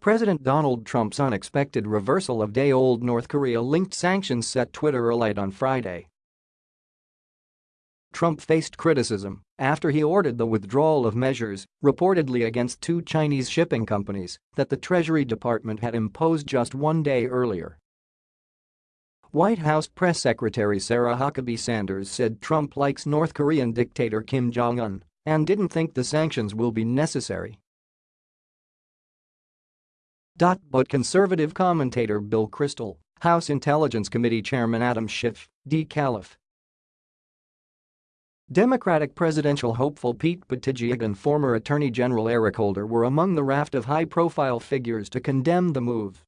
President Donald Trump's unexpected reversal of day-old North Korea-linked sanctions set Twitter alight on Friday. Trump faced criticism after he ordered the withdrawal of measures, reportedly against two Chinese shipping companies, that the Treasury Department had imposed just one day earlier. White House Press Secretary Sarah Huckabee Sanders said Trump likes North Korean dictator Kim Jong-un and didn't think the sanctions will be necessary. But conservative commentator Bill Kristol, House Intelligence Committee Chairman Adam Schiff, D. Calif, Democratic presidential hopeful Pete Buttigieg and former Attorney General Eric Holder were among the raft of high-profile figures to condemn the move.